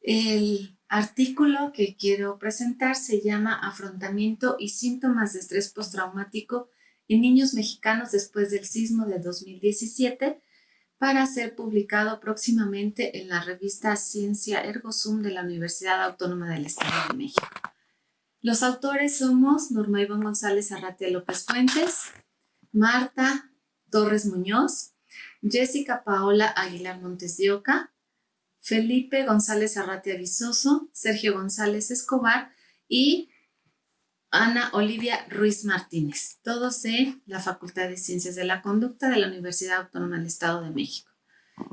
El artículo que quiero presentar se llama Afrontamiento y síntomas de estrés postraumático en niños mexicanos después del sismo de 2017 para ser publicado próximamente en la revista Ciencia Ergo Sum de la Universidad Autónoma del Estado de México. Los autores somos Norma Iván González Arratia López Fuentes, Marta Torres Muñoz, Jessica Paola Aguilar Montes de Oca, Felipe González Arratia Visoso, Sergio González Escobar y Ana Olivia Ruiz Martínez, todos de la Facultad de Ciencias de la Conducta de la Universidad Autónoma del Estado de México.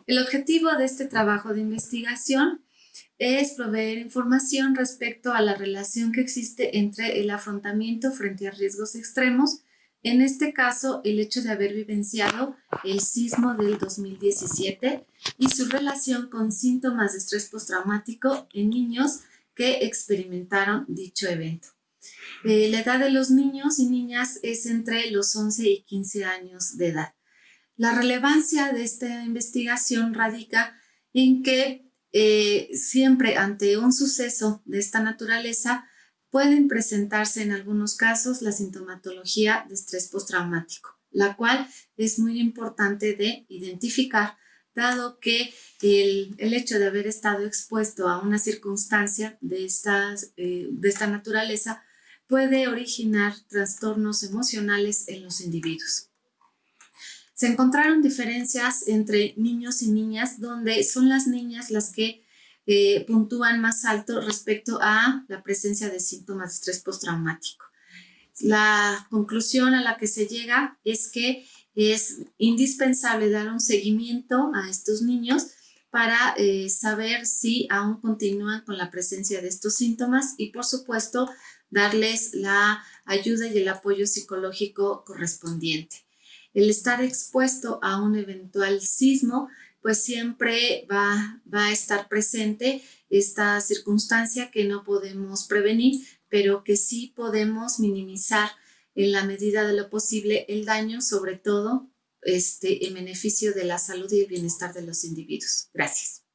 El objetivo de este trabajo de investigación es proveer información respecto a la relación que existe entre el afrontamiento frente a riesgos extremos en este caso, el hecho de haber vivenciado el sismo del 2017 y su relación con síntomas de estrés postraumático en niños que experimentaron dicho evento. Eh, la edad de los niños y niñas es entre los 11 y 15 años de edad. La relevancia de esta investigación radica en que eh, siempre ante un suceso de esta naturaleza pueden presentarse en algunos casos la sintomatología de estrés postraumático, la cual es muy importante de identificar, dado que el, hecho de haber estado expuesto a una circunstancia de, estas, eh, de esta naturaleza puede originar trastornos emocionales en los individuos. Se encontraron diferencias entre niños y niñas donde son las niñas las que eh, puntúan más alto respecto a la presencia de síntomas de estrés postraumático. La conclusión a la que se llega es que es indispensable dar un seguimiento a estos niños para eh, saber si aún continúan con la presencia de estos síntomas y por supuesto darles la ayuda y el apoyo psicológico correspondiente. El estar expuesto a un eventual sismo pues siempre va, va a estar presente esta circunstancia que no podemos prevenir, pero que sí podemos minimizar en la medida de lo posible el daño, sobre todo este, en beneficio de la salud y el bienestar de los individuos. Gracias.